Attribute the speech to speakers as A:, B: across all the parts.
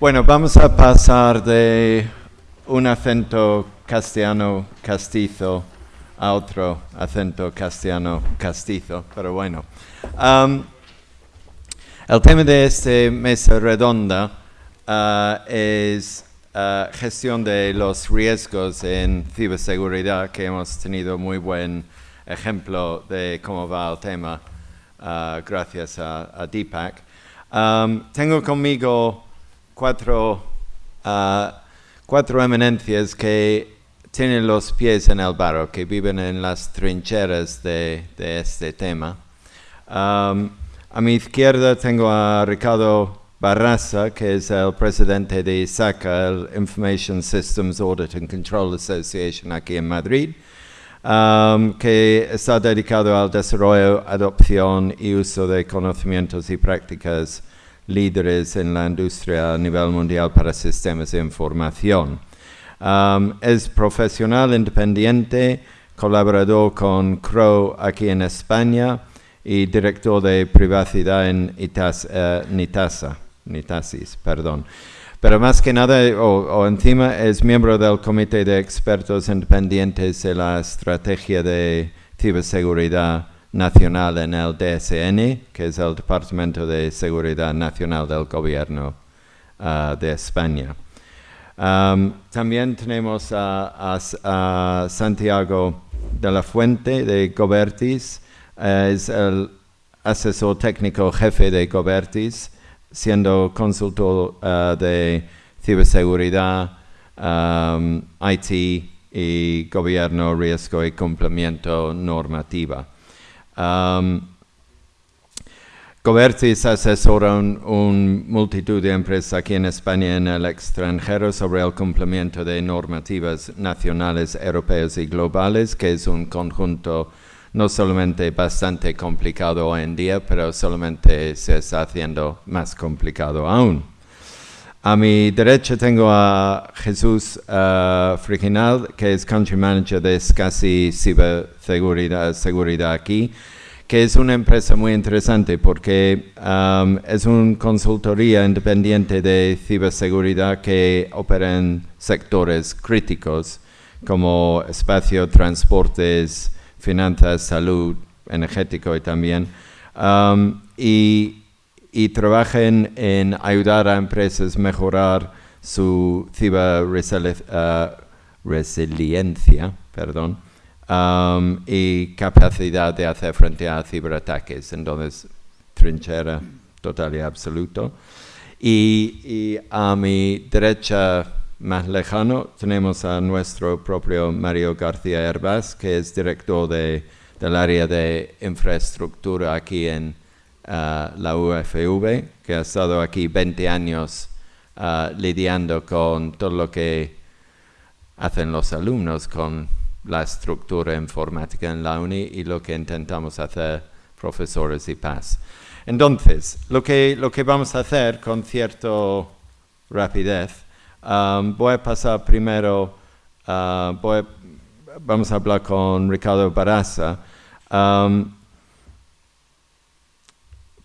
A: Bueno, vamos a pasar de un acento castellano castizo a otro acento castellano castizo, pero bueno. El tema de esta mesa redonda uh, es uh, gestión de los riesgos en ciberseguridad, que hemos tenido muy buen ejemplo de cómo va el tema, uh, gracias a, Deepak. Um, tengo conmigo cuatro, uh, cuatro eminencias que tienen los pies en el barro, que viven en las trincheras de, este tema. A mi izquierda tengo a Ricardo Barraza, que es el presidente de ISACA, el Information Systems Audit and Control Association aquí en Madrid, que está dedicado al desarrollo, adopción y uso de conocimientos y prácticas líderes en la industria a nivel mundial para sistemas de información. Um, es profesional independiente, colaborador con Crow aquí en España y director de privacidad en ITAS, uh, NITASA, NITASIS, perdón. Pero más que nada, o, o, encima, es miembro del Comité de Expertos Independientes de la Estrategia de Ciberseguridad nacional en el DSN, que es el Departamento de Seguridad Nacional del Gobierno uh, de España. También tenemos a, Santiago de la Fuente de Gobertis, uh, es el asesor técnico jefe de Gobertis, siendo consultor uh, de ciberseguridad, IT y gobierno, riesgo y cumplimiento normativa. Um, Covertis asesora un, multitud de empresas aquí en España y en el extranjero sobre el cumplimiento de normativas nacionales, europeas y globales, que es un conjunto no solamente bastante complicado hoy en día, pero solamente se está haciendo más complicado aún. A mi derecha tengo a Jesús uh, Friginal, que es Country Manager de SCSI Ciberseguridad Seguridad aquí, que es una empresa muy interesante porque um, es una consultoría independiente de ciberseguridad que opera en sectores críticos como espacio, transportes, finanzas, salud, energético y también. Um, y y trabajen en ayudar a empresas a mejorar su ciberresiliencia perdón, um, y capacidad de hacer frente a ciberataques. Entonces, trinchera total y absoluto. Y, a mi derecha más lejano tenemos a nuestro propio Mario García Herbas, que es director de, del área de infraestructura aquí en la UFV, que ha estado aquí 20 años lidiando con todo lo que hacen los alumnos con la estructura informática en la uni y lo que intentamos hacer profesores y PAS. Entonces, lo que, lo que vamos a hacer con cierta rapidez, um, voy a pasar primero, uh, vamos a hablar con Ricardo Baraza, um,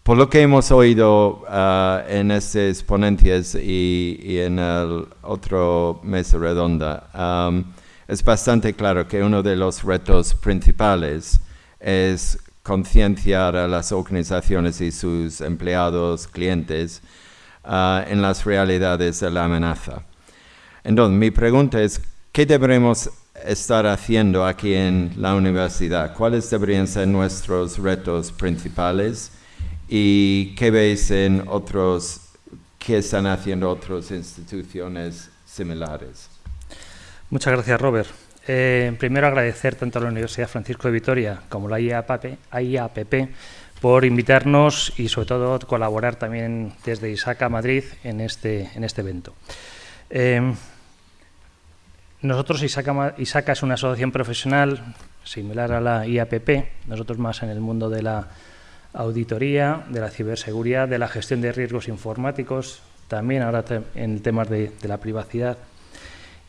A: por lo que hemos oído uh, en estas ponencias y, en el otro mesa redonda, es bastante claro que uno de los retos principales es concienciar a las organizaciones y sus empleados, clientes, uh, en las realidades de la amenaza. Entonces, mi pregunta es, ¿qué deberemos estar haciendo aquí en la universidad? ¿Cuáles deberían ser nuestros retos principales? ¿Y qué veis en otros, qué están haciendo otras instituciones similares?
B: Muchas gracias, Robert. Eh, primero agradecer tanto a la Universidad Francisco de Vitoria como a la IAPP, por invitarnos y sobre todo colaborar también desde ISACA Madrid en este, en este evento. Eh, nosotros, ISACA, ISACA es una asociación profesional similar a la IAPP, nosotros más en el mundo de la auditoría, de la ciberseguridad, de la gestión de riesgos informáticos, también ahora en temas de, la privacidad.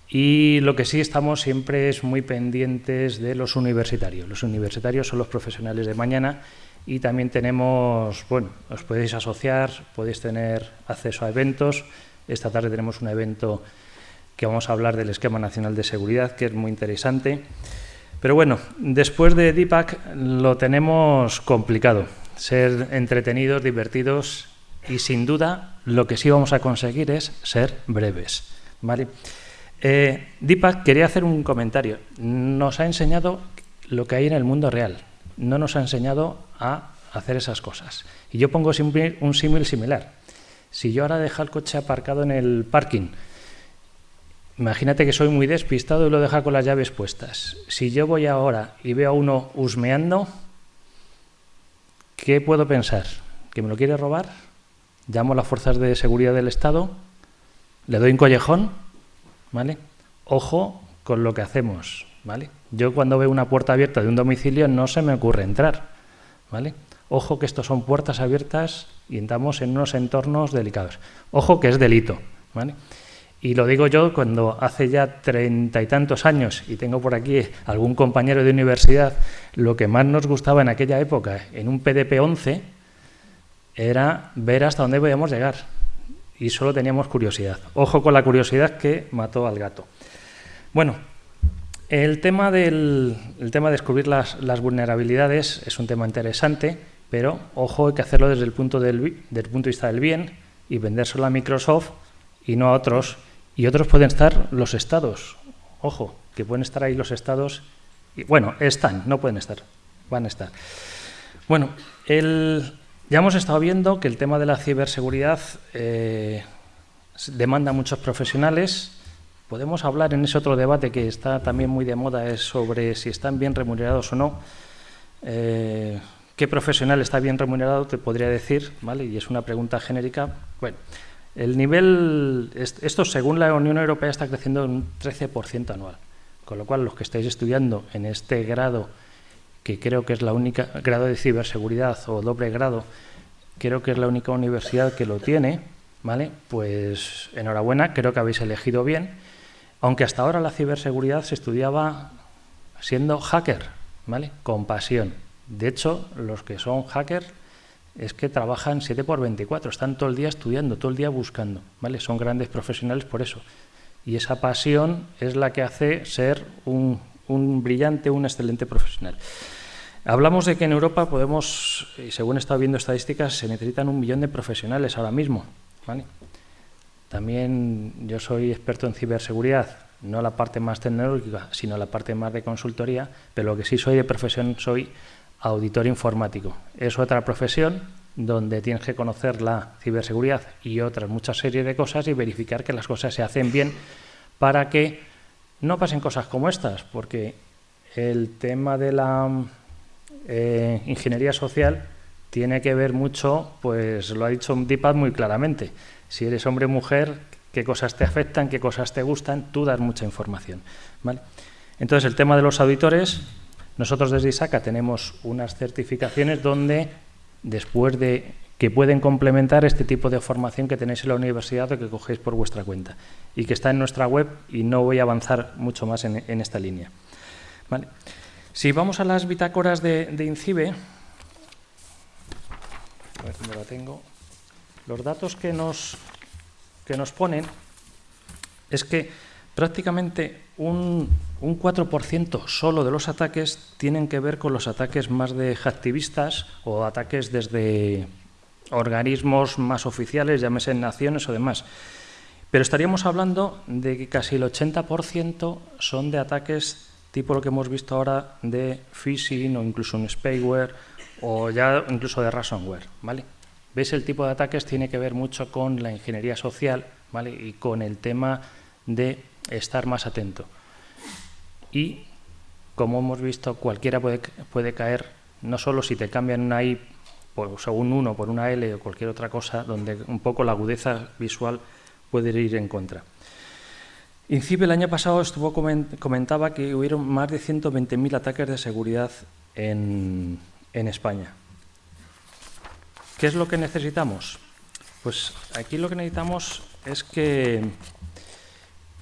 B: Y lo que sí estamos siempre es muy pendientes de los universitarios. Los universitarios son los profesionales de mañana y también tenemos, bueno, os podéis asociar, podéis tener acceso a eventos Esta tarde tenemos un evento que vamos a hablar del Esquema Nacional de Seguridad, que es muy interesante. Pero bueno, después de Deepak lo tenemos complicado. Ser entretenidos, divertidos y sin duda lo que sí vamos a conseguir es ser breves. ¿vale? Eh, Deepak quería hacer un comentario. Nos ha enseñado lo que hay en el mundo real. No nos ha enseñado a hacer esas cosas. Y yo pongo un símil similar. Si yo ahora dejo el coche aparcado en el parking, imagínate que soy muy despistado y lo dejo con las llaves puestas. Si yo voy ahora y veo a uno husmeando, ¿qué puedo pensar? ¿Que me lo quiere robar? ¿Llamo a las fuerzas de seguridad del Estado? ¿Le doy un collejón? ¿Vale? Ojo con lo que hacemos, ¿vale? Yo cuando veo una puerta abierta de un domicilio no se me ocurre entrar, ¿vale? Ojo que estos son puertas abiertas y entramos en unos entornos delicados. Ojo que es delito, ¿vale? Y lo digo yo cuando hace ya treinta y tantos años, y tengo por aquí algún compañero de universidad, lo que más nos gustaba en aquella época, en un PDP-11, era ver hasta dónde podíamos llegar. Y solo teníamos curiosidad. Ojo con la curiosidad que mató al gato. Bueno, el tema, del, tema de descubrir las, vulnerabilidades es un tema interesante, pero ojo, hay que hacerlo desde el punto, del, punto de vista del bien y vendérselo a Microsoft y no a otros. Y otros pueden estar los estados. Ojo, que pueden estar ahí los estados. Y, bueno, están, no pueden estar, van a estar. Bueno, ya hemos estado viendo que el tema de la ciberseguridad eh, demanda muchos profesionales Podemos hablar en ese otro debate que está también muy de moda, es sobre si están bien remunerados o no. Eh, ¿Qué profesional está bien remunerado? Te podría decir, ¿vale? Y es una pregunta genérica. Bueno, el nivel, esto según la Unión Europea está creciendo en un 13% anual, con lo cual los que estáis estudiando en este grado, que creo que es la única, grado de ciberseguridad o doble grado, creo que es la única universidad que lo tiene, ¿vale? Pues enhorabuena, creo que habéis elegido bien aunque hasta ahora la ciberseguridad se estudiaba siendo hacker, ¿vale? Con pasión. De hecho, los que son hackers es que trabajan 7 por 24, están todo el día estudiando, todo el día buscando, ¿vale? Son grandes profesionales por eso. Y esa pasión es la que hace ser un, brillante, un excelente profesional. Hablamos de que en Europa podemos, y según he estado viendo estadísticas, se necesitan un millón de profesionales ahora mismo, ¿vale? También yo soy experto en ciberseguridad, no la parte más tecnológica, sino la parte más de consultoría, pero lo que sí soy de profesión soy auditor informático. Es otra profesión donde tienes que conocer la ciberseguridad y otras muchas series de cosas y verificar que las cosas se hacen bien para que no pasen cosas como estas, porque el tema de la eh, ingeniería social tiene que ver mucho, pues lo ha dicho Deepak muy claramente, si eres hombre o mujer, qué cosas te afectan, qué cosas te gustan, tú das mucha información. ¿vale? Entonces, el tema de los auditores, nosotros desde ISACA tenemos unas certificaciones donde, después de que pueden complementar este tipo de formación que tenéis en la universidad o que cogéis por vuestra cuenta y que está en nuestra web y no voy a avanzar mucho más en, esta línea. ¿Vale? Si vamos a las bitácoras de, INCIBE, a ver dónde la tengo. Los datos que nos, que nos ponen es que prácticamente un, un 4% solo de los ataques tienen que ver con los ataques más de activistas o ataques desde organismos más oficiales, llámese naciones o demás. Pero estaríamos hablando de que casi el 80% son de ataques tipo lo que hemos visto ahora de phishing o incluso un spyware o ya incluso de ransomware, ¿vale? ¿Ves? El tipo de ataques tiene que ver mucho con la ingeniería social ¿vale? y con el tema de estar más atento. Y, como hemos visto, cualquiera puede, caer, no solo si te cambian una I por, según uno por una L o cualquier otra cosa, donde un poco la agudeza visual puede ir en contra. INCIBE el año pasado estuvo comentaba que hubieron más de 120.000 ataques de seguridad en España. ¿Qué es lo que necesitamos? Pues aquí lo que necesitamos es que,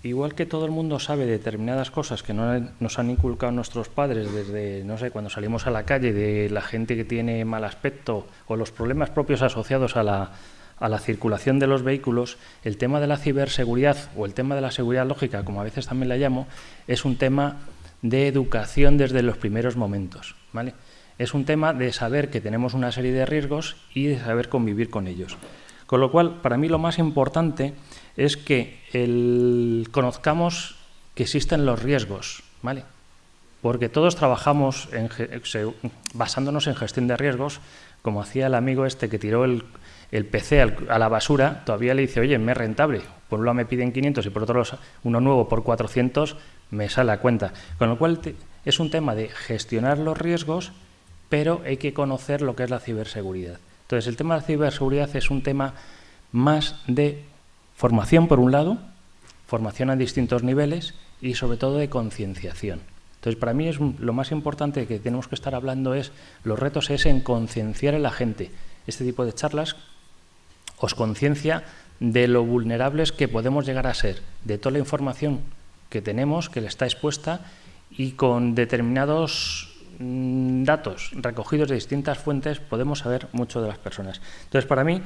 B: igual que todo el mundo sabe determinadas cosas que nos han inculcado nuestros padres desde, no sé, cuando salimos a la calle, de la gente que tiene mal aspecto o los problemas propios asociados a la, a la circulación de los vehículos, el tema de la ciberseguridad o el tema de la seguridad lógica, como a veces también la llamo, es un tema de educación desde los primeros momentos. ¿vale? Es un tema de saber que tenemos una serie de riesgos y de saber convivir con ellos. Con lo cual, para mí lo más importante es que conozcamos que existen los riesgos, ¿vale? Porque todos trabajamos basándonos en gestión de riesgos, como hacía el amigo este que tiró el, PC a la basura, todavía le dice, oye, me es rentable. Por un lado me piden 500 y por otro lado uno nuevo por 400, me sale a cuenta. Con lo cual es un tema de gestionar los riesgos, pero hay que conocer lo que es la ciberseguridad. Entonces, el tema de la ciberseguridad es un tema más de formación, por un lado, formación a distintos niveles y sobre todo de concienciación. Entonces, para mí es lo más importante que tenemos que estar hablando es, los retos es en concienciar a la gente. Este tipo de charlas os conciencia de lo vulnerables que podemos llegar a ser, de toda la información que tenemos, que le está expuesta y con determinados mm, datos recogidos de distintas fuentes podemos saber mucho de las personas. Entonces, para mí,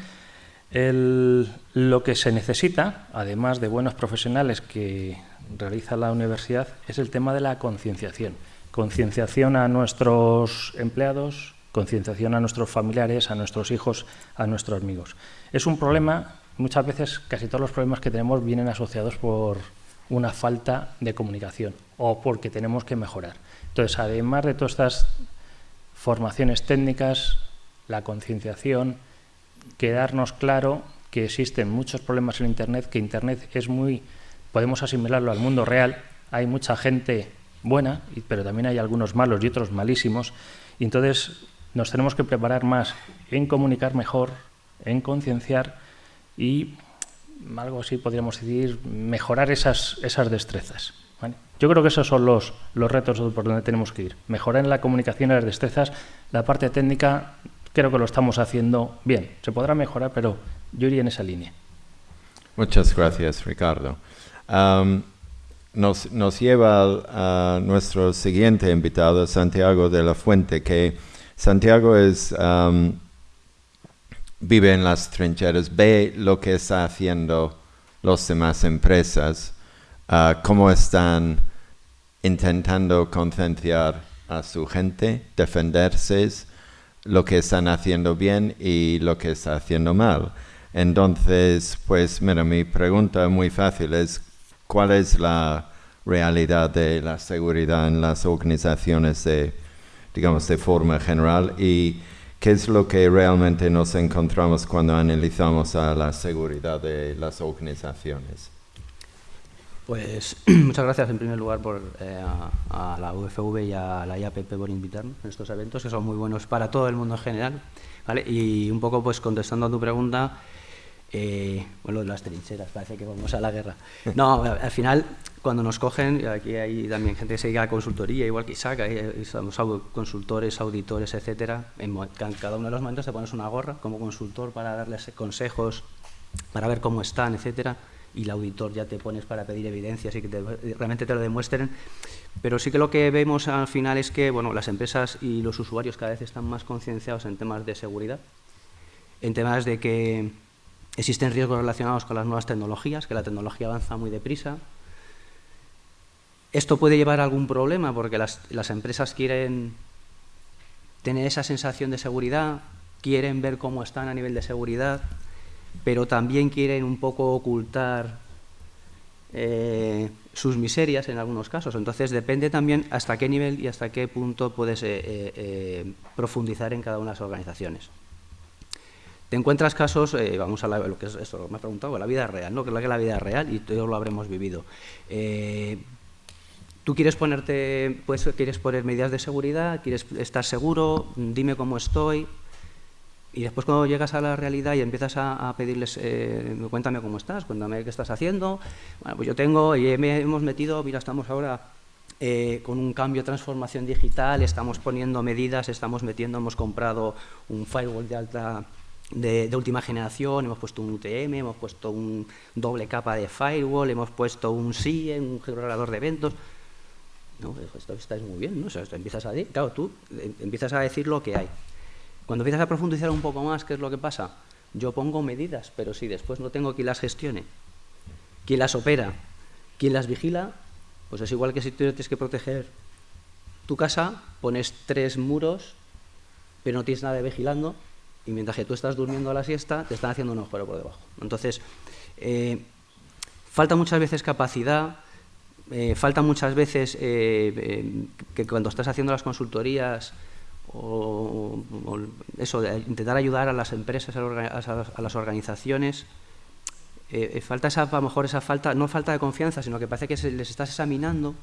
B: lo que se necesita, además de buenos profesionales que realiza la universidad, es el tema de la concienciación. Concienciación a nuestros empleados, concienciación a nuestros familiares, a nuestros hijos, a nuestros amigos. Es un problema, muchas veces casi todos los problemas que tenemos vienen asociados por una falta de comunicación o porque tenemos que mejorar. Entonces, además de todas estas formaciones técnicas, la concienciación, quedarnos claro que existen muchos problemas en Internet, que Internet es muy, podemos asimilarlo al mundo real, hay mucha gente buena, pero también hay algunos malos y otros malísimos, y entonces nos tenemos que preparar más en comunicar mejor, en concienciar y algo así podríamos decir, mejorar esas, esas destrezas. Yo creo que esos son los, los retos por donde tenemos que ir. Mejorar en la comunicación y las destrezas. La parte técnica creo que lo estamos haciendo bien. Se podrá mejorar, pero yo iría en esa línea.
A: Muchas gracias, Ricardo. nos, nos, lleva a nuestro siguiente invitado, Santiago de la Fuente, que Santiago es, vive en las trincheras, ve lo que está haciendo las demás empresas, uh, cómo están intentando concienciar a su gente, defenderse, lo que están haciendo bien y lo que está haciendo mal. Entonces, pues mira, mi pregunta muy fácil es, ¿cuál es la realidad de la seguridad en las organizaciones de, digamos, de forma general y qué es lo que realmente nos encontramos cuando analizamos a la seguridad de las organizaciones?
C: Pues muchas gracias en primer lugar por, eh, a, la UFV y a la IAPP por invitarnos a estos eventos que son muy buenos para todo el mundo en general. ¿vale? Y un poco pues contestando a tu pregunta, eh, bueno, de las trincheras, parece que vamos a la guerra. No, al final, cuando nos cogen, aquí hay también gente que se dedica a consultoría, igual que Isaac, somos consultores, auditores, etcétera. En cada uno de los momentos te pones una gorra como consultor para darles consejos, para ver cómo están, etcétera y el auditor ya te pones para pedir evidencias y que realmente te lo demuestren. Pero sí que lo que vemos al final es que bueno, las empresas y los usuarios cada vez están más concienciados en temas de seguridad, en temas de que existen riesgos relacionados con las nuevas tecnologías, que la tecnología avanza muy deprisa. Esto puede llevar a algún problema porque las, las empresas quieren tener esa sensación de seguridad, quieren ver cómo están a nivel de seguridad, pero también quieren un poco ocultar eh, sus miserias en algunos casos. Entonces depende también hasta qué nivel y hasta qué punto puedes eh, eh, profundizar en cada una de las organizaciones. Te encuentras casos, vamos a lo que es esto, me has preguntado, la vida real, ¿no? que es la, la vida real y todos lo habremos vivido. Tú quieres ponerte, pues, quieres poner medidas de seguridad, quieres estar seguro, dime cómo estoy, y después cuando llegas a la realidad y empiezas a, pedirles, eh, cuéntame cómo estás, cuéntame qué estás haciendo, bueno, pues yo tengo, y hemos metido, mira, estamos ahora eh, con un cambio de transformación digital, estamos poniendo medidas, estamos metiendo, hemos comprado un firewall de alta de, última generación, hemos puesto un UTM, hemos puesto un doble capa de firewall, hemos puesto un SIE, un generador de eventos. No, esto está muy bien, ¿no? O sea, empiezas a, claro, tú eh, empiezas a decir lo que hay. Cuando empiezas a profundizar un poco más, ¿qué es lo que pasa? Yo pongo medidas, pero si después no tengo quien las gestione, quien las opera, quien las vigila, pues es igual que si tú tienes que proteger tu casa, pones tres muros, pero no tienes nadie vigilando, y mientras que tú estás durmiendo a la siesta, te están haciendo un agujero por debajo. Entonces, eh, falta muchas veces capacidad, eh, falta muchas veces eh, que cuando estás haciendo las consultorías o, eso, de intentar ayudar a las empresas, a, las organizaciones, falta esa, a lo mejor esa falta, no falta de confianza, sino que parece que les estás examinando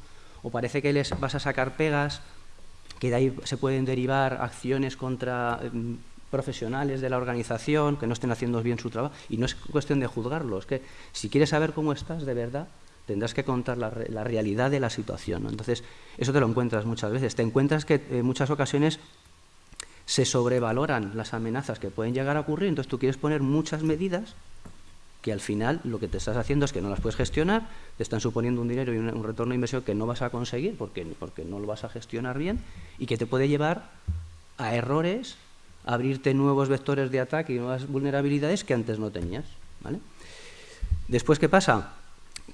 C: o parece que les vas a sacar pegas, que de ahí se pueden derivar acciones contra em, profesionales de la organización que no estén haciendo bien su trabajo. Y no es cuestión de juzgarlos, que si quieres saber cómo estás de verdad, tendrás que contar la, realidad de la situación. Entonces, eso te lo encuentras muchas veces. Te encuentras que en muchas ocasiones se sobrevaloran las amenazas que pueden llegar a ocurrir, entonces tú quieres poner muchas medidas que al final lo que te estás haciendo es que no las puedes gestionar, te están suponiendo un dinero y un, retorno de inversión que no vas a conseguir porque, porque no lo vas a gestionar bien y que te puede llevar a errores, a abrirte nuevos vectores de ataque y nuevas vulnerabilidades que antes no tenías. ¿vale? Después, ¿qué pasa?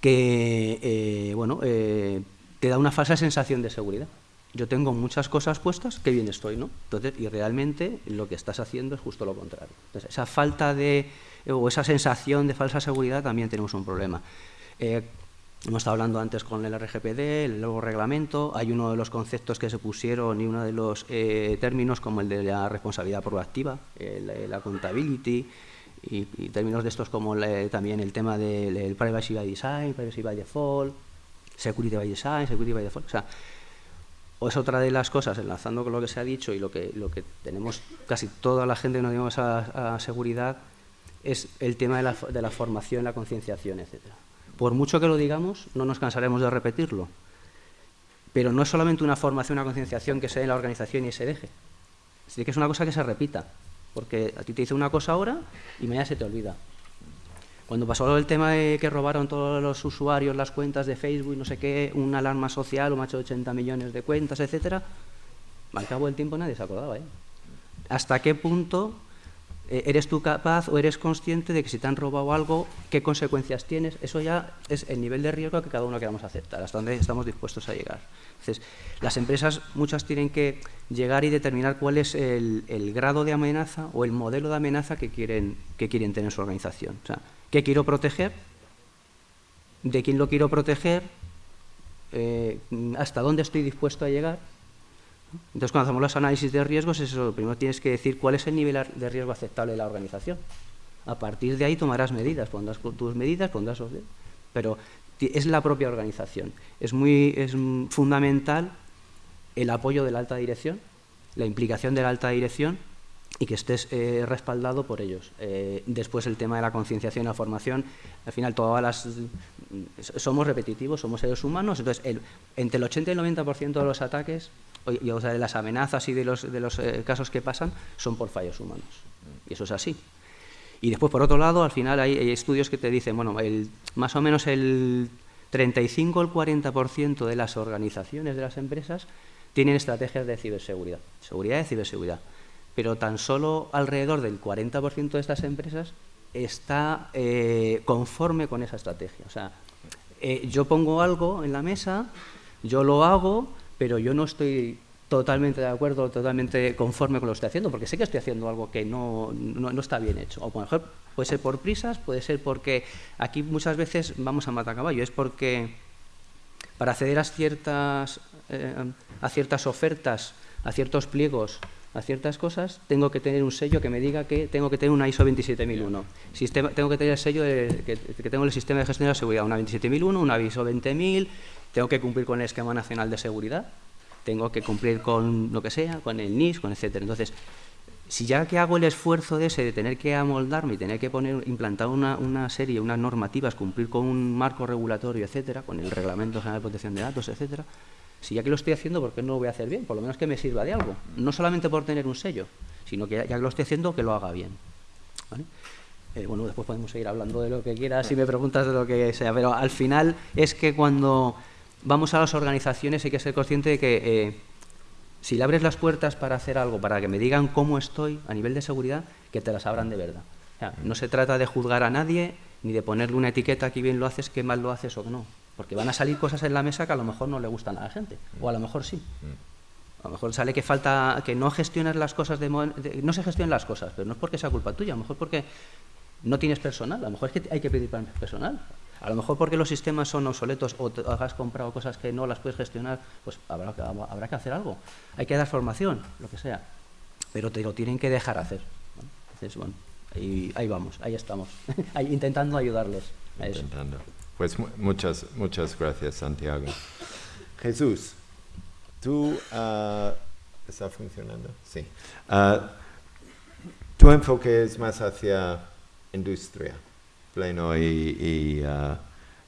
C: Que eh, bueno, eh, te da una falsa sensación de seguridad. Yo tengo muchas cosas puestas, qué bien estoy, ¿no? Entonces, y realmente lo que estás haciendo es justo lo contrario. Esa falta de o esa sensación de falsa seguridad también tenemos un problema. Eh, hemos estado hablando antes con el RGPD, el nuevo reglamento, hay uno de los conceptos que se pusieron y uno de los eh, términos como el de la responsabilidad proactiva, la accountability, y, términos de estos como también el tema del privacy by design, privacy by default, security by design, security by default. O sea, es otra de las cosas, enlazando con lo que se ha dicho y lo que, lo que tenemos casi toda la gente que nos digamos a seguridad, es el tema de la, de la formación, la concienciación, etc. Por mucho que lo digamos, no nos cansaremos de repetirlo. Pero no es solamente una formación, una concienciación que se dé en la organización y se deje. Es que es una cosa que se repita. Porque a ti te dice una cosa ahora y mañana se te olvida. Cuando pasó el tema de que robaron todos los usuarios las cuentas de Facebook, no sé qué, una alarma social, un macho de 80 millones de cuentas, etcétera, al cabo del tiempo nadie se acordaba. ¿eh? ¿Hasta qué punto eh, ¿Eres tú capaz o eres consciente de que si te han robado algo, qué consecuencias tienes? Eso ya es el nivel de riesgo que cada uno queramos aceptar, hasta dónde estamos dispuestos a llegar. Entonces, las empresas muchas tienen que llegar y determinar cuál es el, grado de amenaza o el modelo de amenaza que quieren, que quieren tener en su organización. O sea, ¿qué quiero proteger? ¿De quién lo quiero proteger? Eh, ¿Hasta dónde estoy dispuesto a llegar? Entonces, cuando hacemos los análisis de riesgos, eso, primero tienes que decir cuál es el nivel de riesgo aceptable de la organización. A partir de ahí tomarás medidas, pondrás tus medidas, pondrás... Pero es la propia organización. Es, muy, es fundamental el apoyo de la alta dirección, la implicación de la alta dirección y que estés eh, respaldado por ellos. Eh, después el tema de la concienciación y la formación, al final todas las somos repetitivos, somos seres humanos, entonces entre el 80 y el 90% de los ataques y, o sea, de las amenazas y de los, de los eh, casos que pasan son por fallos humanos. Y eso es así. Y después, por otro lado, al final hay, estudios que te dicen, bueno, el, más o menos el 35 o el 40% de las organizaciones, de las empresas, tienen estrategias de ciberseguridad, seguridad y ciberseguridad. Pero tan solo alrededor del 40% de estas empresas está eh, conforme con esa estrategia. O sea, eh, yo pongo algo en la mesa, yo lo hago, pero yo no estoy totalmente de acuerdo, totalmente conforme con lo que estoy haciendo, porque sé que estoy haciendo algo que no, no, está bien hecho. O por ejemplo, puede ser por prisas, puede ser porque aquí muchas veces vamos a matar caballo, es porque para acceder a ciertas, eh, a ciertas ofertas, a ciertos pliegos, a ciertas cosas, tengo que tener un sello que me diga que tengo que tener una ISO 27001. Sistema, tengo que tener el sello de, que, que, tengo el sistema de gestión de la seguridad, una 27001, una ISO 20000, tengo que cumplir con el esquema nacional de seguridad, tengo que cumplir con lo que sea, con el NIS, con etcétera. Entonces, si ya que hago el esfuerzo de ese de tener que amoldarme y tener que poner, implantar una, una serie, unas normativas, cumplir con un marco regulatorio, etcétera, con el Reglamento General de Protección de Datos, etcétera, si ya que lo estoy haciendo, ¿por qué no lo voy a hacer bien? Por lo menos que me sirva de algo. No solamente por tener un sello, sino que ya que lo estoy haciendo, que lo haga bien. Eh, bueno, después podemos seguir hablando de lo que quieras si me preguntas de lo que sea, pero al final es que cuando vamos a las organizaciones hay que ser consciente de que eh, si le abres las puertas para hacer algo, para que me digan cómo estoy a nivel de seguridad, que te las abran de verdad. no se trata de juzgar a nadie ni de ponerle una etiqueta que bien lo haces, que mal lo haces o no. Porque van a salir cosas en la mesa que a lo mejor no le gustan a la gente, o a lo mejor sí. A lo mejor sale que falta, que no gestionas las cosas, de, no se gestionan las cosas, pero no es porque sea culpa tuya, a lo mejor porque no tienes personal, a lo mejor es que hay que pedir personal. A lo mejor porque los sistemas son obsoletos o te has comprado cosas que no las puedes gestionar, pues habrá, habrá que hacer algo. Hay que dar formación, lo que sea. Pero te lo tienen que dejar hacer. Entonces, bueno, y ahí vamos, ahí estamos, intentando ayudarlos.
A: intentando. Pues muchas, muchas gracias, Santiago. Jesús, tú... Uh, ¿Está funcionando? Sí. Uh, tu enfoque es más hacia industria pleno y, uh,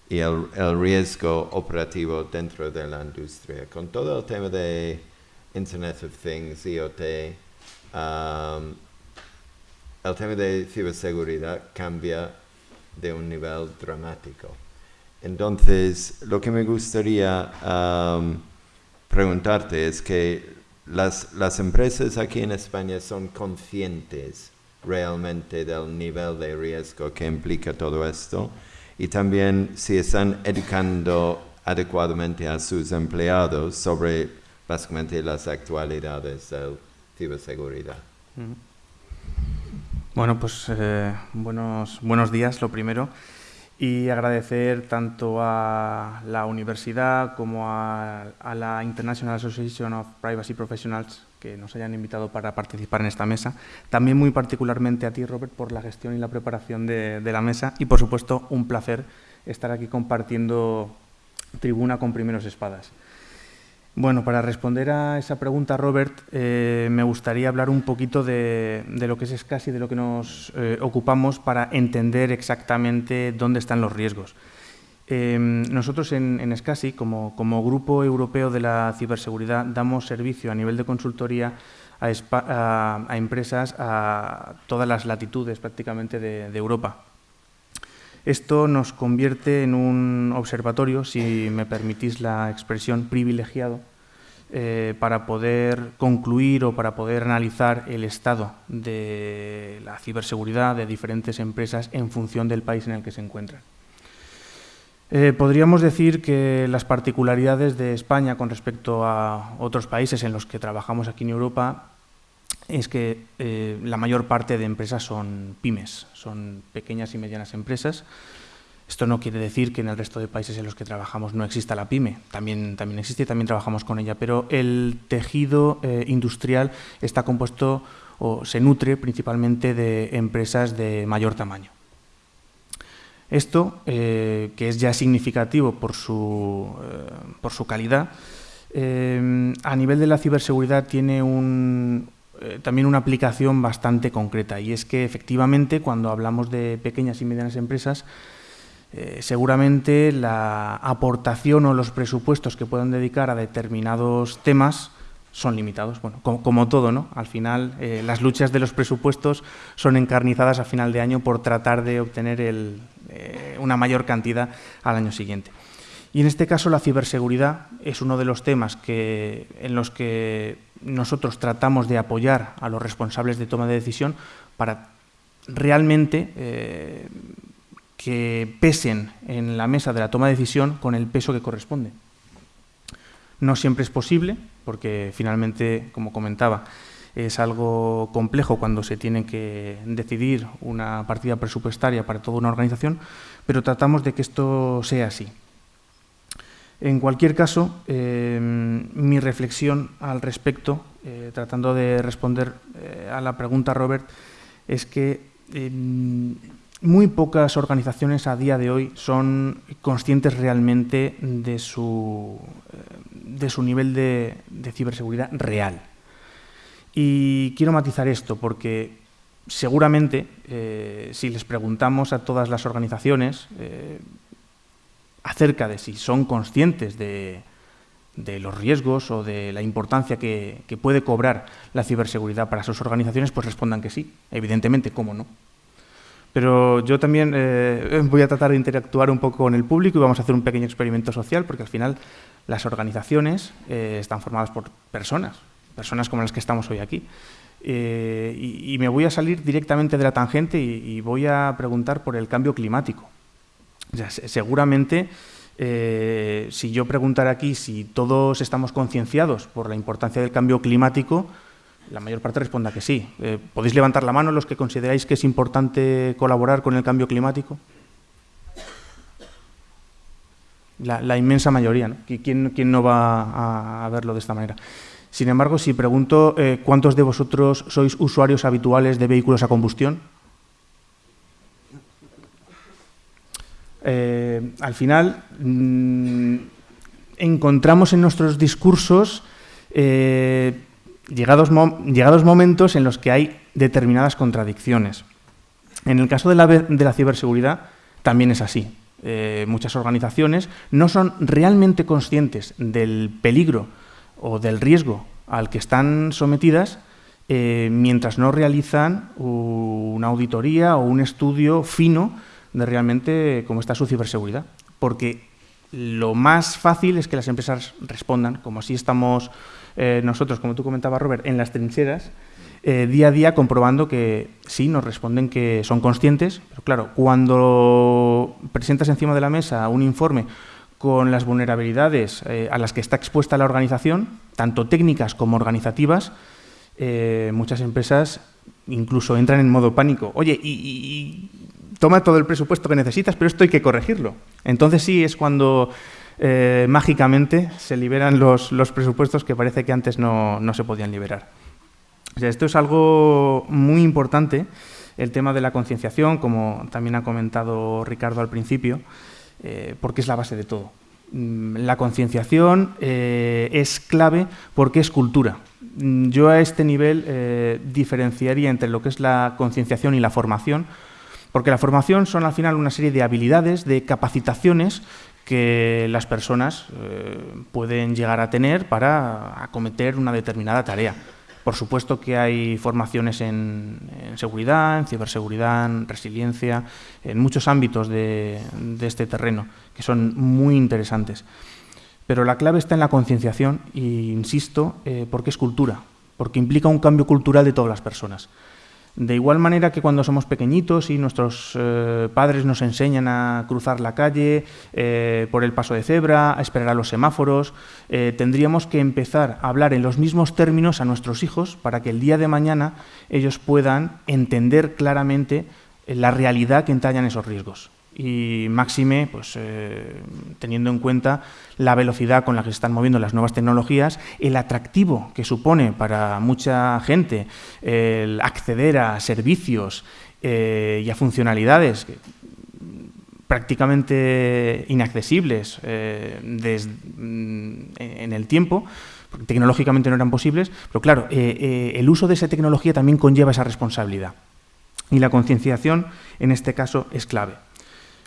A: el, riesgo operativo dentro de la industria. Con todo el tema de Internet of Things, IoT, um, el tema de ciberseguridad cambia de un nivel dramático. Entonces, lo que me gustaría preguntarte es que las, las empresas aquí en España son conscientes realmente del nivel de riesgo que implica todo esto y también si están educando adecuadamente a sus empleados sobre básicamente las actualidades de ciberseguridad.
D: Bueno, pues eh, buenos, buenos días, lo primero, y agradecer tanto a la universidad como a, la International Association of Privacy Professionals que nos hayan invitado para participar en esta mesa. También muy particularmente a ti, Robert, por la gestión y la preparación de, la mesa y, por supuesto, un placer estar aquí compartiendo tribuna con primeros espadas. Bueno, para responder a esa pregunta, Robert, eh, me gustaría hablar un poquito de, lo que es SCASI, de lo que nos eh, ocupamos para entender exactamente dónde están los riesgos. Em, nosotros en, en SCASI, como, Grupo Europeo de la Ciberseguridad, damos servicio a nivel de consultoría a, empresas a todas las latitudes prácticamente de, Europa. Esto nos convierte en un observatorio, si me permitís la expresión, privilegiado, eh, para poder concluir o para poder analizar el estado de la ciberseguridad de diferentes empresas en función del país en el que se encuentran. Eh, podríamos decir que las particularidades de España con respecto a otros países en los que trabajamos aquí en Europa es que eh, la mayor parte de empresas son pymes, son pequeñas y medianas empresas. Esto no quiere decir que en el resto de países en los que trabajamos no exista la pyme, también, también existe y también trabajamos con ella, pero el tejido eh, industrial está compuesto o se nutre principalmente de empresas de mayor tamaño. Esto, eh, que es ya significativo por su, por su calidad, a nivel de la ciberseguridad tiene también una aplicación bastante concreta y es que efectivamente cuando hablamos de pequeñas y medianas empresas, seguramente la aportación o los presupuestos que puedan dedicar a determinados temas son limitados. Bueno, como, todo, ¿no? Al final, eh, las luchas de los presupuestos son encarnizadas a final de año por tratar de obtener eh, una mayor cantidad al año siguiente. Y en este caso, la ciberseguridad es uno de los temas que, en los que nosotros tratamos de apoyar a los responsables de toma de decisión para realmente eh, que pesen en la mesa de la toma de decisión con el peso que corresponde. No siempre es posible, porque finalmente, como comentaba, es algo complejo cuando se tiene que decidir una partida presupuestaria para toda una organización, pero tratamos de que esto sea así. En cualquier caso, eh, mi reflexión al respecto, eh, tratando de responder eh, a la pregunta, Robert, es que muy pocas organizaciones a día de hoy son conscientes realmente de su de su nivel de, ciberseguridad real. Y quiero matizar esto porque seguramente si les preguntamos a todas las organizaciones acerca de si son conscientes de, los riesgos o de la importancia que, puede cobrar la ciberseguridad para sus organizaciones, pues respondan que sí. Evidentemente, ¿cómo no? Pero yo también eh, voy a tratar de interactuar un poco con el público y vamos a hacer un pequeño experimento social, porque al final las organizaciones eh, están formadas por personas, personas como las que estamos hoy aquí. Eh, y, me voy a salir directamente de la tangente y, voy a preguntar por el cambio climático. Seguramente, eh, si yo preguntara aquí si todos estamos concienciados por la importancia del cambio climático, la mayor parte responda que sí. Eh, ¿Podéis levantar la mano los que consideráis que es importante colaborar con el cambio climático? La, inmensa mayoría. ¿no? ¿Quién, no va a verlo de esta manera? Sin embargo, si pregunto eh, cuántos de vosotros sois usuarios habituales de vehículos a combustión, eh, al final mm, encontramos en nuestros discursos eh, llegados, llegados, momentos en los que hay determinadas contradicciones. En el caso de la, de la ciberseguridad también es así. muchas organizaciones no son realmente conscientes del peligro o del riesgo al que están sometidas eh, mientras no realizan una auditoría o un estudio fino de realmente cómo está su ciberseguridad. Porque lo más fácil es que las empresas respondan, como así estamos eh, nosotros, como tú comentabas, Robert, en las trincheras, eh, día a día comprobando que sí, nos responden que son conscientes, pero claro, cuando presentas encima de la mesa un informe con las vulnerabilidades eh, a las que está expuesta la organización, tanto técnicas como organizativas, muchas empresas incluso entran en modo pánico. Oye, y, toma todo el presupuesto que necesitas, pero esto hay que corregirlo. Entonces sí es cuando eh, mágicamente se liberan los, presupuestos que parece que antes no, se podían liberar. esto es algo muy importante, el tema de la concienciación, como también ha comentado Ricardo al principio. Eh, porque es la base de todo. Mm, la concienciación eh, es clave porque es cultura. Mm, yo a este nivel diferenciaría entre lo que es la concienciación y la formación, porque la formación son al final una serie de habilidades, de capacitaciones que las personas pueden llegar a tener para acometer una determinada tarea. Por supuesto que hay formaciones en, seguridad, en ciberseguridad, en resiliencia, en muchos ámbitos de, este terreno que son muy interesantes. Pero la clave está en la concienciación e insisto, eh, porque es cultura, porque implica un cambio cultural de todas las personas. De igual manera que cuando somos pequeñitos y nuestros eh, padres nos enseñan a cruzar la calle eh, por el paso de cebra, a esperar a los semáforos, eh, tendríamos que empezar a hablar en los mismos términos a nuestros hijos para que el día de mañana ellos puedan entender claramente la realidad que entrañan esos riesgos y máxime, pues, eh, teniendo en cuenta la velocidad con la que se están moviendo las nuevas tecnologías, el atractivo que supone para mucha gente el acceder a servicios eh, y a funcionalidades prácticamente inaccesibles eh, mm, en el tiempo, tecnológicamente no eran posibles, pero claro, el uso de esa tecnología también conlleva esa responsabilidad. Y la concienciación, en este caso, es clave.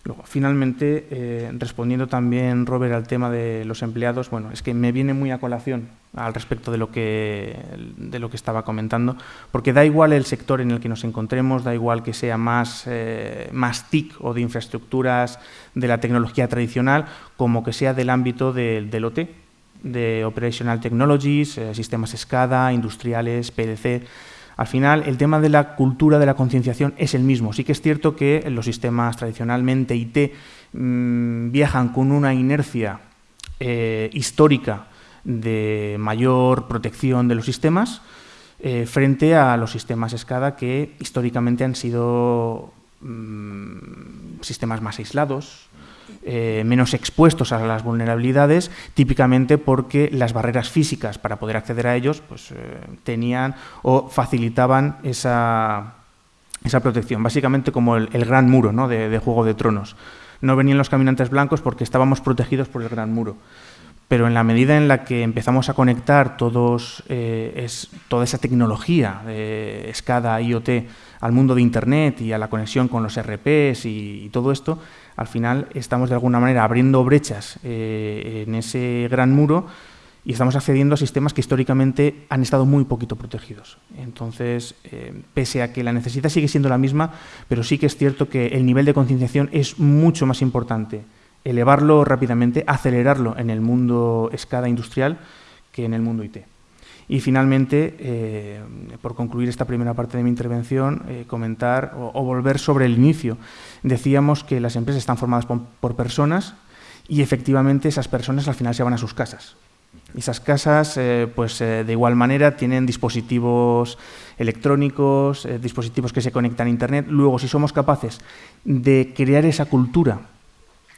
D: Luego, finalmente, eh, respondiendo también, Robert, al tema de los empleados, bueno, es que me viene muy a colación al respecto de lo que, de lo que estaba comentando, porque da igual el sector en el que nos encontremos, da igual que sea más, eh, más TIC o de infraestructuras de la tecnología tradicional, como que sea del ámbito del OT, de Operational Technologies, eh, sistemas SCADA, industriales, PDC, al final, el tema de la cultura de la concienciación es el mismo. Sí que es cierto que los sistemas tradicionalmente IT mm, viajan con una inercia eh, histórica de mayor protección de los sistemas eh, frente a los sistemas SCADA que históricamente han sido mm, sistemas más aislados, eh, menos expuestos a las vulnerabilidades, típicamente porque las barreras físicas para poder acceder a ellos pues, eh, tenían o facilitaban esa, esa, protección, básicamente como el, gran muro ¿no? de, Juego de Tronos. No venían los caminantes blancos porque estábamos protegidos por el gran muro pero en la medida en la que empezamos a conectar todos, eh, es, toda esa tecnología de SCADA, IoT, al mundo de Internet y a la conexión con los RPs y todo esto, al final estamos de alguna manera abriendo brechas eh, en ese gran muro y estamos accediendo a sistemas que históricamente han estado muy poquito protegidos. Entonces, eh, pese a que la necesidad sigue siendo la misma, pero sí que es cierto que el nivel de concienciación es mucho más importante. Elevarlo rápidamente, acelerarlo en el mundo escada industrial que en el mundo IT. Y finalmente, eh, por concluir esta primera parte de mi intervención, eh, comentar o, volver sobre el inicio. Decíamos que las empresas están formadas por, personas y efectivamente esas personas al final se van a sus casas. Esas casas, eh, pues de igual manera, tienen dispositivos electrónicos, dispositivos que se conectan a Internet. Luego, si somos capaces de crear esa cultura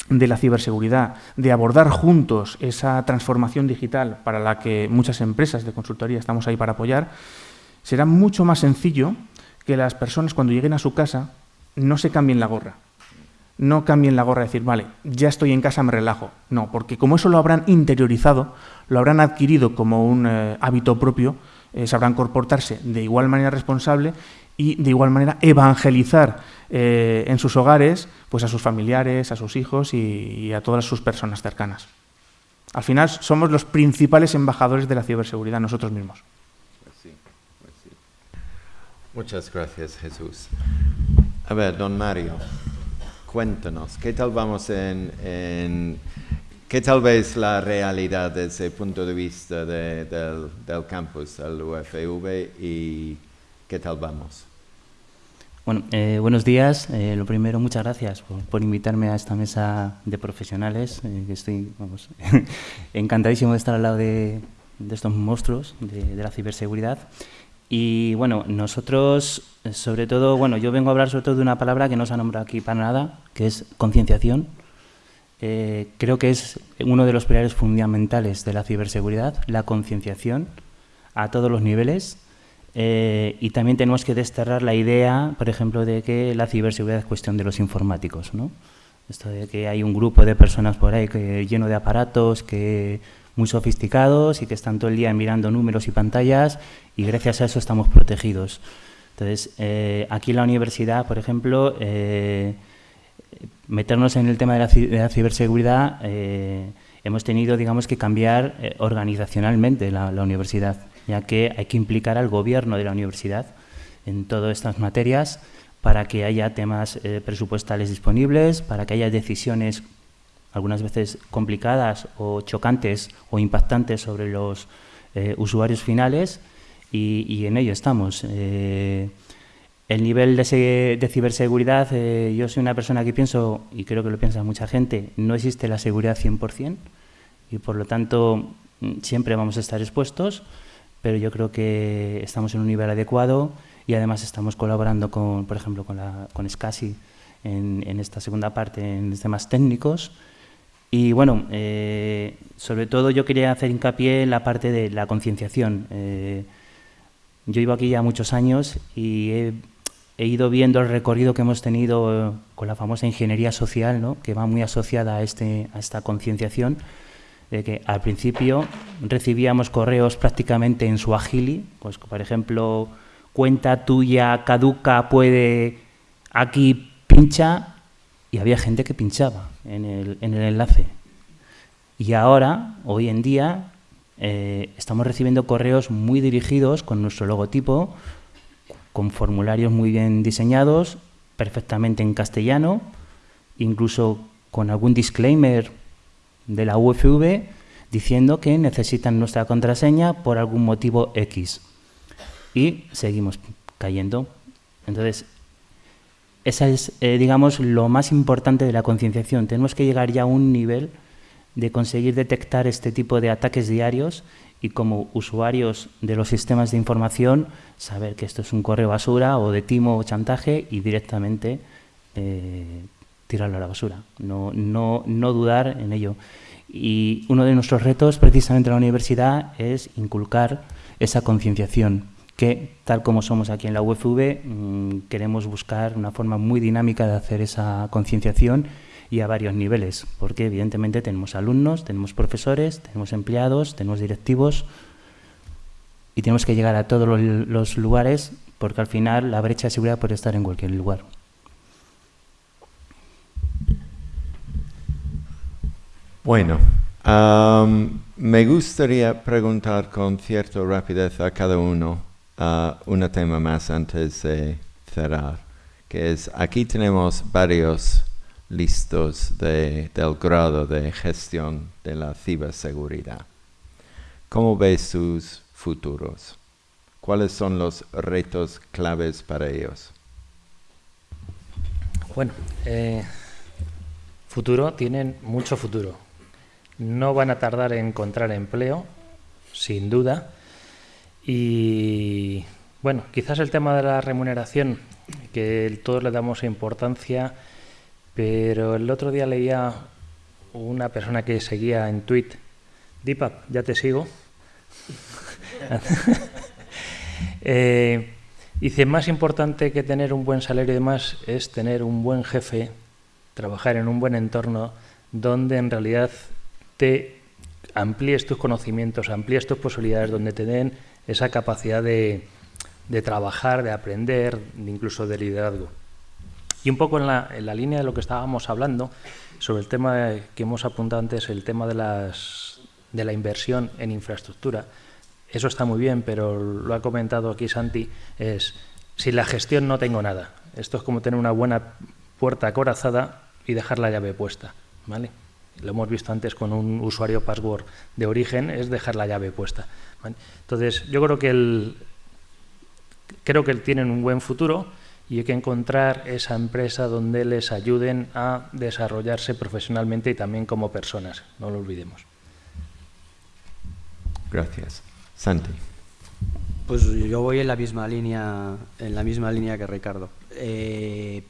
D: de la ciberseguridad, de abordar juntos esa transformación digital para la que muchas empresas de consultoría estamos ahí para apoyar, será mucho más sencillo que las personas cuando lleguen a su casa no se cambien la gorra. No cambien la gorra y decir, vale, ya estoy en casa, me relajo. No, porque como eso lo habrán interiorizado, lo habrán adquirido como un eh, hábito propio, eh, sabrán comportarse de igual manera responsable y de igual manera evangelizar eh, en sus hogares pues a sus familiares, a sus hijos y, a todas sus personas cercanas. Al final somos los principales embajadores de la ciberseguridad nosotros mismos. Pues
A: Muchas gracias, Jesús. A ver, don Mario, cuéntanos, ¿qué tal vamos en, qué tal ves la realidad desde el punto de vista del, del campus, del UFV y ¿Qué tal vamos?
E: Bueno, eh, buenos días. Eh, lo primero, muchas gracias por, invitarme a esta mesa de profesionales. Eh, estoy encantadísimo de estar al lado de, estos monstruos de, la ciberseguridad. Y bueno, nosotros, sobre todo, bueno, yo vengo a hablar sobre todo de una palabra que no se ha nombrado aquí para nada, que es concienciación. creo que es uno de los pilares fundamentales de la ciberseguridad, la concienciación a todos los niveles eh, y también tenemos que desterrar la idea, por ejemplo, de que la ciberseguridad es cuestión de los informáticos. ¿no? Esto de que hay un grupo de personas por ahí que, lleno de aparatos, que muy sofisticados y que están todo el día mirando números y pantallas y gracias a eso estamos protegidos. Entonces, eh, aquí en la universidad, por ejemplo, eh, meternos en el tema de la, ciberseguridad, hemos tenido, digamos, que cambiar organizacionalmente la universidad ya que hay que implicar al gobierno de la universidad en todas estas materias para que haya temas eh, presupuestales disponibles, para que haya decisiones algunas veces complicadas o chocantes o impactantes sobre los eh, usuarios finales y, en ello estamos. Eh, el nivel de, de ciberseguridad, yo soy una persona que pienso, y creo que lo piensa mucha gente, no existe la seguridad 100% y por lo tanto mm, siempre vamos a estar expuestos pero yo creo que estamos en un nivel adecuado y además estamos colaborando con, por ejemplo, con, la, con SCASI en, en esta segunda parte, en temas técnicos. Y bueno, eh, sobre todo yo quería hacer hincapié en la parte de la concienciación. Eh, yo llevo aquí ya muchos años y he, he, ido viendo el recorrido que hemos tenido con la famosa ingeniería social, ¿no? que va muy asociada a, este, a esta concienciación de que al principio recibíamos correos prácticamente en su agili, pues por ejemplo, cuenta tuya caduca puede aquí pincha y había gente que pinchaba en el, en el enlace. Y ahora, hoy en día, eh, estamos recibiendo correos muy dirigidos con nuestro logotipo, con formularios muy bien diseñados, perfectamente en castellano, incluso con algún disclaimer de la UFV diciendo que necesitan nuestra contraseña por algún motivo X. Y seguimos cayendo. Entonces, esa es, eh, digamos, lo más importante de la concienciación. Tenemos que llegar ya a un nivel de conseguir detectar este tipo de ataques diarios y como usuarios de los sistemas de información saber que esto es un correo basura o de timo o chantaje y directamente eh, tirarlo a la basura, no, no, no dudar en ello. Y uno de nuestros retos precisamente en la universidad es inculcar esa concienciación que, tal como somos aquí en la UFV, mm, queremos buscar una forma muy dinámica de hacer esa concienciación y a varios niveles, porque evidentemente tenemos alumnos, tenemos profesores, tenemos empleados, tenemos directivos y tenemos que llegar a todos los lugares porque al final la brecha de seguridad puede estar en cualquier lugar.
A: Bueno, me gustaría preguntar con cierta rapidez a cada uno uh, un tema más antes de cerrar, que es, aquí tenemos varios listos del grado de gestión de la ciberseguridad. ¿Cómo ves sus futuros? ¿Cuáles son los retos claves para ellos?
B: Bueno, eh, futuro, tienen mucho futuro. No van a tardar en encontrar empleo, sin duda. Y bueno, quizás el tema de la remuneración, que todos le damos importancia, pero el otro día leía una persona que seguía en tweet, Deepak, ya te sigo. eh, dice, más importante que tener un buen salario y demás es tener un buen jefe, trabajar en un buen entorno donde en realidad te amplíes tus conocimientos, amplíes tus posibilidades, donde te den esa capacidad de, trabajar, de aprender, incluso de liderazgo. Y un poco en la, en la, línea de lo que estábamos hablando, sobre el tema que hemos apuntado antes, el tema de, las, de la inversión en infraestructura, eso está muy bien, pero lo ha comentado aquí Santi, es, sin la gestión no tengo nada. Esto es como tener una buena puerta acorazada y dejar la llave puesta, ¿vale? Lo hemos visto antes con un usuario password de origen, es dejar la llave puesta. ¿vale? Entonces, yo creo que el, creo que tienen un buen futuro y hay que encontrar esa empresa donde les ayuden a desarrollarse profesionalmente y también como personas, no lo olvidemos.
A: Gracias. Santi.
C: Pues yo voy en la misma línea, en la misma línea que Ricardo. Eh,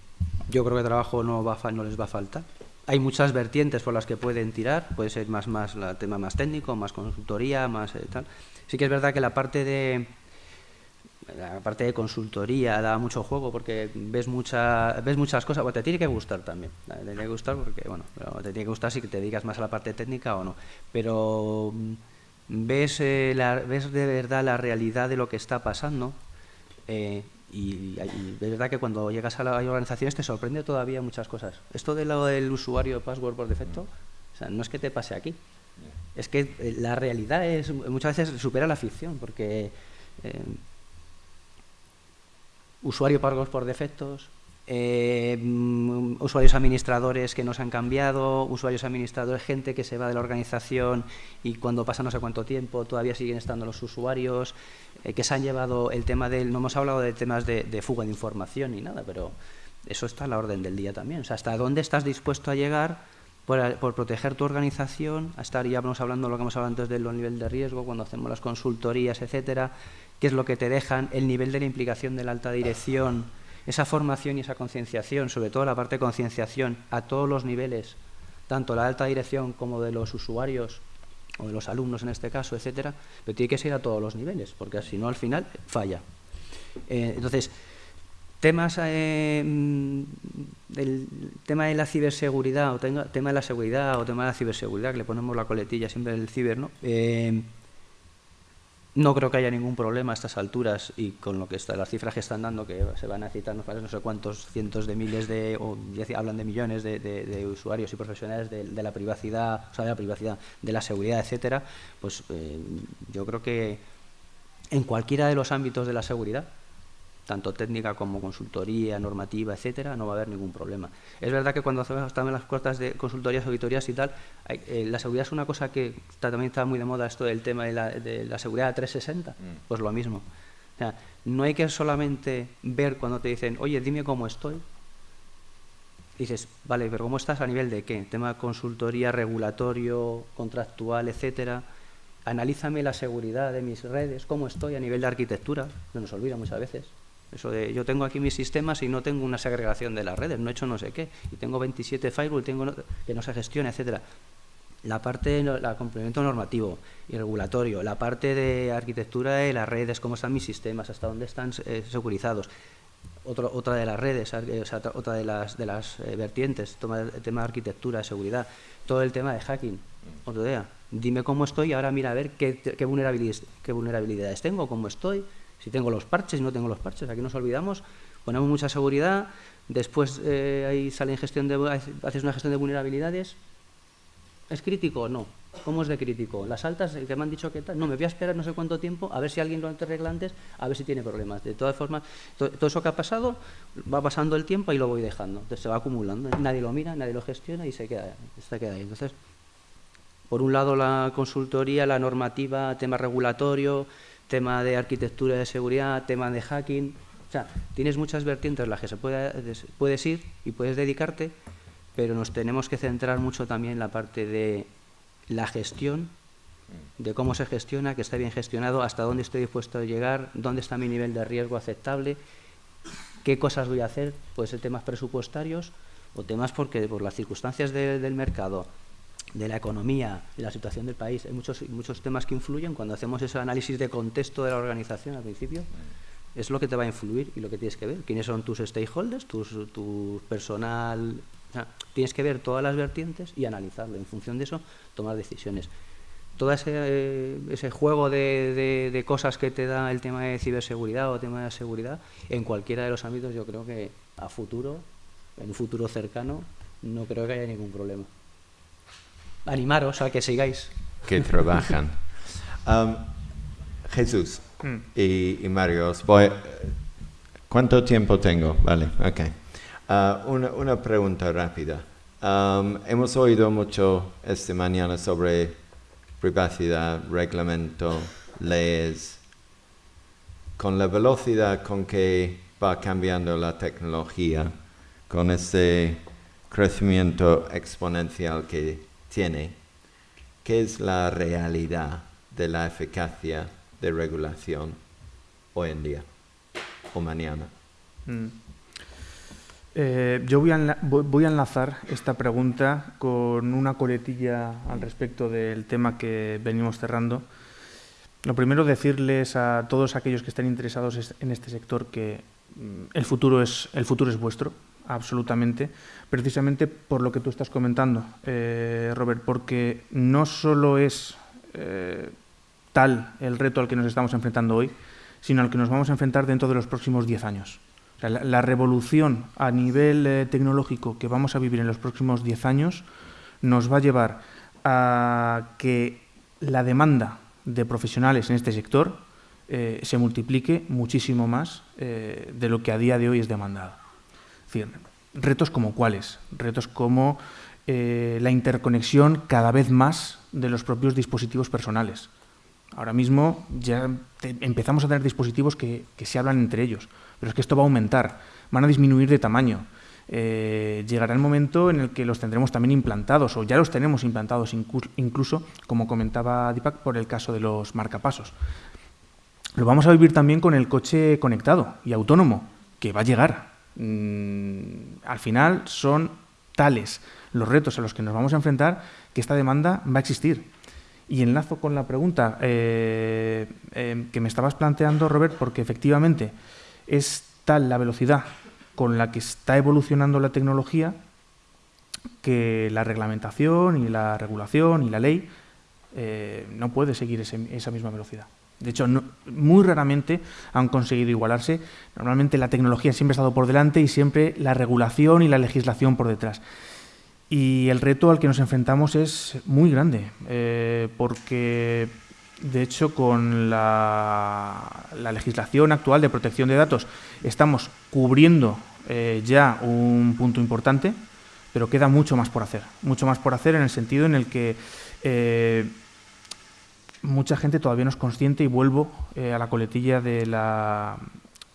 C: yo creo que trabajo no, va, no les va a faltar. Hay muchas vertientes por las que pueden tirar, puede ser más, más el tema más técnico, más consultoría, más eh, tal. Sí que es verdad que la parte de, la parte de consultoría da mucho juego porque ves mucha, ves muchas cosas, bueno, te tiene que gustar también, te tiene que gustar porque, bueno, te tiene que gustar si te dedicas más a la parte técnica o no, pero ves, eh, la, ves de verdad la realidad de lo que está pasando eh, y, y, es verdad que cuando llegas a las organizaciones te sorprende todavía muchas cosas. Esto de lo del usuario password por defecto, o sea, no es que te pase aquí, es que eh, la realidad es muchas veces supera la ficción porque... Eh, usuario pagos por defectos, eh, usuarios administradores que no se han cambiado, usuarios administradores, gente que se va de la organización y cuando pasa no sé cuánto tiempo todavía siguen estando los usuarios, eh, que se han llevado el tema del, no hemos hablado de temas de, de, fuga de información ni nada, pero eso está a la orden del día también. O sea, hasta dónde estás dispuesto a llegar por, por proteger tu organización, a estar, ya vamos hablando lo que hemos hablado antes del nivel de riesgo, cuando hacemos las consultorías, etcétera, qué es lo que te dejan, el nivel de la implicación de la alta dirección, esa formación y esa concienciación, sobre todo la parte de concienciación a todos los niveles, tanto la alta dirección como de los usuarios o de los alumnos en este caso, etcétera, pero tiene que ser a todos los niveles, porque si no al final falla. Eh, entonces, temas eh, del tema de la ciberseguridad o tema, tema de la seguridad o tema de la ciberseguridad, que le ponemos la coletilla siempre del ciber, ¿no? Eh, no creo que haya ningún problema a estas alturas y con lo que está, las cifras que están dando, que se van a citar no, no sé cuántos cientos de miles de, o hablan de millones de, de, de usuarios y profesionales de, de, la privacidad, o sea, de la privacidad, de la seguridad, etcétera, pues eh, yo creo que en cualquiera de los ámbitos de la seguridad, tanto técnica como consultoría, normativa, etcétera, no va a haber ningún problema. Es verdad que cuando hacemos también las cortas de consultorías, auditorías y tal, hay, eh, la seguridad es una cosa que está, también está muy de moda esto del tema de la, de la seguridad 360, mm. pues lo mismo. O sea, no hay que solamente ver cuando te dicen, oye, dime cómo estoy. Dices, vale, pero ¿cómo estás a nivel de qué? Tema consultoría, regulatorio, contractual, etcétera. Analízame la seguridad de mis redes, cómo estoy a nivel de arquitectura, que nos olvida muchas veces. Eso de yo tengo aquí mis sistemas y no tengo una segregación de las redes, no he hecho no sé qué, y tengo 27 firewall tengo que no se gestiona, etcétera. La parte la complemento normativo y regulatorio, la parte de arquitectura de las redes, cómo están mis sistemas, hasta dónde están eh, securizados. Otro, otra de las redes, sea, otra de las, de las eh, vertientes, toma, el tema de arquitectura, seguridad, todo el tema de hacking. Otro día, dime cómo estoy y ahora mira a ver qué, qué, qué vulnerabilidades tengo, cómo estoy, si tengo los parches, si no tengo los parches, aquí nos olvidamos, ponemos mucha seguridad, después eh, ahí sale en gestión de, haces una gestión de vulnerabilidades, ¿es crítico? No. ¿Cómo es de crítico? Las altas, que me han dicho que tal, no, me voy a esperar no sé cuánto tiempo, a ver si alguien lo arregla antes, a ver si tiene problemas. De todas formas, to, todo eso que ha pasado, va pasando el tiempo y lo voy dejando, entonces se va acumulando, nadie lo mira, nadie lo gestiona y se queda, se queda ahí. Entonces, por un lado la consultoría, la normativa, tema regulatorio, tema de arquitectura de seguridad, tema de hacking. O sea, tienes muchas vertientes en las que se puede, puedes ir y puedes dedicarte, pero nos tenemos que centrar mucho también en la parte de la gestión, de cómo se gestiona, que está bien gestionado, hasta dónde estoy dispuesto a llegar, dónde está mi nivel de riesgo aceptable, qué cosas voy a hacer, puede ser temas presupuestarios o temas porque por las circunstancias del mercado, de la economía, de la situación del país, hay muchos, muchos temas que influyen cuando hacemos ese análisis de contexto de la organización al principio. Es lo que te va a influir y lo que tienes que ver. ¿Quiénes son tus stakeholders, tu tus personal? tienes que ver todas las vertientes y analizarlo. En función de eso, tomar decisiones todo ese, ese juego de, de, cosas que te da el tema de ciberseguridad o tema de seguridad, en cualquiera de los ámbitos yo creo que a futuro, en un futuro cercano, no creo que haya ningún problema. Animaros a que sigáis.
A: Que trabajan. Um, Jesús hmm. y, Mario, ¿cuánto tiempo tengo? Vale, ok. Uh, una, una, pregunta rápida. Um, hemos oído mucho esta mañana sobre privacidad, reglamento, leyes, con la velocidad con que va cambiando la tecnología, con ese crecimiento exponencial que tiene, ¿qué es la realidad de la eficacia de regulación hoy en día o mañana? Mm.
D: Eh, yo voy a, enlazar esta pregunta con una coletilla al respecto del tema que venimos cerrando. Lo primero, decirles a todos aquellos que estén interesados en este sector que mm, el futuro es, el futuro es vuestro, absolutamente, precisamente por lo que tú estás comentando, eh, Robert, porque no solo es eh, tal el reto al que nos estamos enfrentando hoy, sino al que nos vamos a enfrentar dentro de los próximos 10 años la, revolución a nivel eh, tecnológico que vamos a vivir en los próximos 10 años nos va a llevar a que la demanda de profesionales en este sector eh, se multiplique muchísimo más de lo que a día de hoy es demandado. Retos como cuáles, retos como la interconexión cada vez más de los propios dispositivos personales. Ahora mismo ya empezamos a tener dispositivos que, se hablan entre ellos, pero es que esto va a aumentar, van a disminuir de tamaño. Eh, llegará el momento en el que los tendremos también implantados, o ya los tenemos implantados incluso, como comentaba Deepak, por el caso de los marcapasos. Lo vamos a vivir también con el coche conectado y autónomo, que va a llegar. Mm, al final son tales los retos a los que nos vamos a enfrentar que esta demanda va a existir. Y enlazo con la pregunta eh, eh, que me estabas planteando, Robert, porque efectivamente es tal la velocidad con la que está evolucionando la tecnología que la reglamentación y la regulación y la ley eh, no puede seguir esa misma velocidad. De hecho, muy raramente han conseguido igualarse. Normalmente la tecnología siempre ha estado por delante y siempre la regulación y la legislación por detrás. Y el reto al que nos enfrentamos es muy grande, eh, porque de hecho con la, legislación actual de protección de datos estamos cubriendo eh, ya un punto importante, pero queda mucho más por hacer. Mucho más por hacer en el sentido en el que eh, mucha gente todavía no es consciente y vuelvo a la coletilla de la,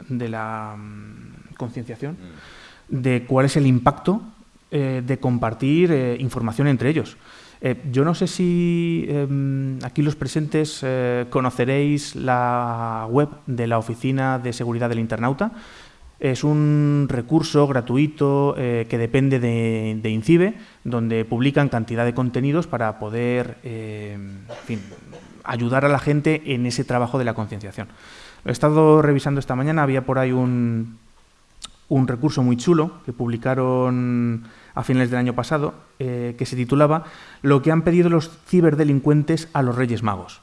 D: de la mm, concienciación mm. de cuál es el impacto eh, de compartir eh, información entre ellos. Eh, yo no sé si em, aquí los presentes conoceréis la web de la Oficina de Seguridad del Internauta. Es un recurso gratuito que depende de, de, INCIBE, donde publican cantidad de contenidos para poder ayudar a la gente en ese trabajo de la concienciación. He estado revisando esta mañana, había por ahí un, un recurso muy chulo que publicaron a finales del año pasado, eh, que se titulaba Lo que han pedido los ciberdelincuentes a los Reyes Magos.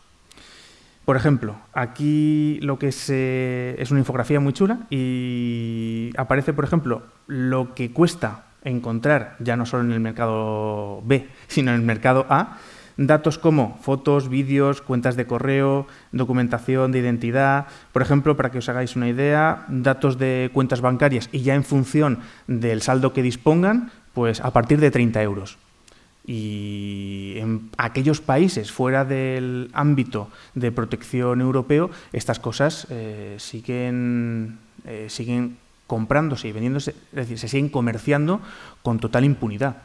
D: Por ejemplo, aquí lo que es una infografía muy chula y aparece, por ejemplo, lo que cuesta encontrar, ya no solo en el mercado B, sino en el mercado A, datos como fotos, vídeos, cuentas de correo, documentación de identidad. Por ejemplo, para que os hagáis una idea, datos de cuentas bancarias y ya en función del saldo que dispongan, pues a partir de 30 euros. Y en aquellos países fuera del ámbito de protección europeo, estas cosas eh, siguen, eh, siguen comprándose y vendiéndose, es decir, se siguen comerciando con total impunidad.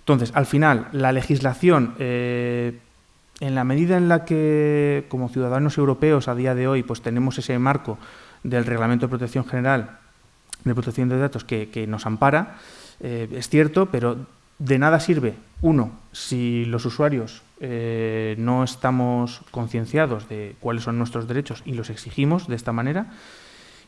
D: Entonces, al final, la legislación, eh, en la medida en la que como ciudadanos europeos a día de hoy pues tenemos ese marco del Reglamento de Protección General de Protección de Datos que, nos ampara, es cierto, pero de nada sirve, uno, si los usuarios eh, no estamos concienciados de cuáles son nuestros derechos y los exigimos de esta manera,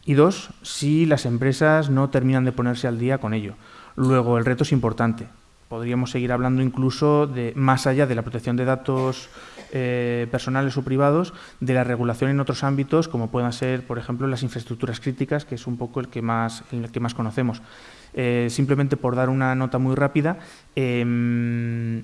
D: y dos, si las empresas no terminan de ponerse al día con ello. Luego, el reto es importante. Podríamos seguir hablando incluso más allá de la protección de datos eh, personales o privados, de la regulación en otros ámbitos, como puedan ser, por ejemplo, las infraestructuras críticas, que es un poco el que más, el que más conocemos. Eh, simplemente por dar una nota muy rápida, em,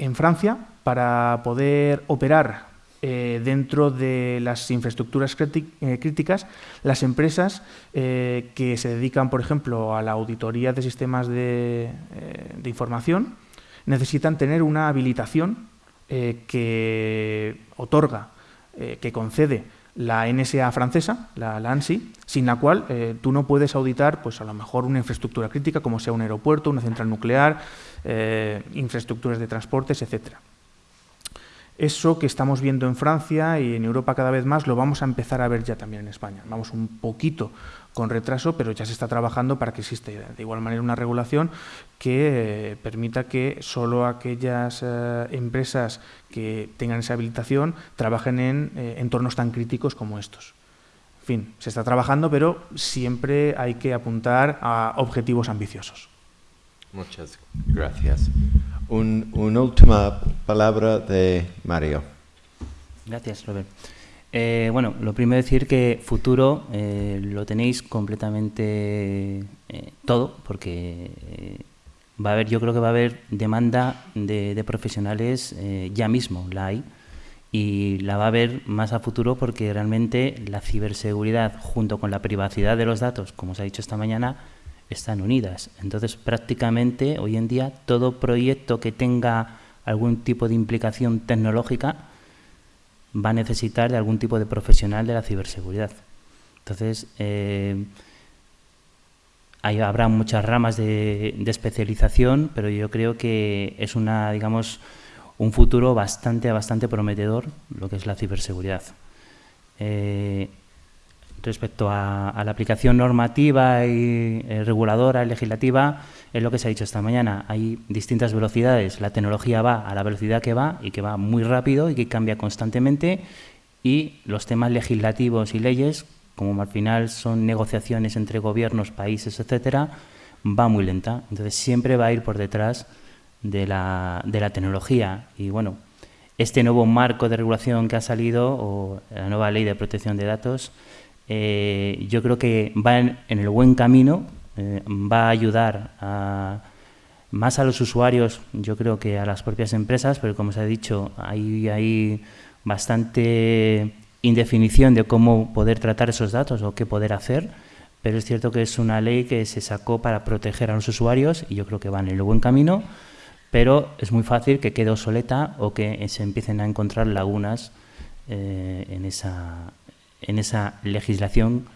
D: en Francia, para poder operar eh, dentro de las infraestructuras eh, críticas, las empresas que se dedican, por ejemplo, a la auditoría de sistemas de, información, necesitan tener una habilitación que otorga, que concede la NSA francesa, la, ANSI, sin la cual eh, tú no puedes auditar, pues a lo mejor una infraestructura crítica como sea un aeropuerto, una central nuclear, eh, infraestructuras de transportes, etcétera. Eso que estamos viendo en Francia y en Europa cada vez más lo vamos a empezar a ver ya también en España. Vamos un poquito con retraso, pero ya se está trabajando para que exista de igual manera una regulación que eh, permita que solo aquellas eh, empresas que tengan esa habilitación trabajen en eh, entornos tan críticos como estos. En fin, se está trabajando, pero siempre hay que apuntar a objetivos ambiciosos.
A: Muchas gracias. una última palabra de Mario.
E: Gracias, Robert. Eh, bueno, lo primero decir que futuro eh, lo tenéis completamente eh, todo, porque va a haber, yo creo que va a haber demanda de, profesionales ya mismo, la hay, y la va a haber más a futuro porque realmente la ciberseguridad junto con la privacidad de los datos, como os ha dicho esta mañana, están unidas. Entonces, prácticamente hoy en día todo proyecto que tenga algún tipo de implicación tecnológica va a necesitar de algún tipo de profesional de la ciberseguridad. Entonces, eh, habrá muchas ramas de, especialización, pero yo creo que es una, digamos, un futuro bastante, bastante prometedor lo que es la ciberseguridad. Eh, respecto a, la aplicación normativa y eh, reguladora, legislativa, es lo que se ha dicho esta mañana. Hay distintas velocidades. La tecnología va a la velocidad que va y que va muy rápido y que cambia constantemente. Y los temas legislativos y leyes, como al final son negociaciones entre gobiernos, países, etcétera, va muy lenta. Entonces siempre va a ir por detrás de la, de la tecnología. Y bueno, este nuevo marco de regulación que ha salido, o la nueva ley de protección de datos, eh, yo creo que va en, el buen camino, eh, va a ayudar más a los usuarios, yo creo que a las propias empresas, pero como se ha dicho, hay, bastante indefinición de cómo poder tratar esos datos o qué poder hacer, pero es cierto que es una ley que se sacó para proteger a los usuarios y yo creo que van en el buen camino, pero es muy fácil que quede obsoleta o que se empiecen a encontrar lagunas eh, en, esa, en esa legislación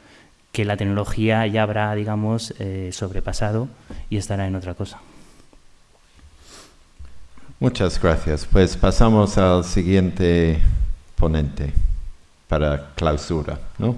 E: que la tecnología ya habrá, digamos, eh, sobrepasado y estará en otra cosa.
A: Muchas gracias. Pues pasamos al siguiente ponente para clausura, ¿no?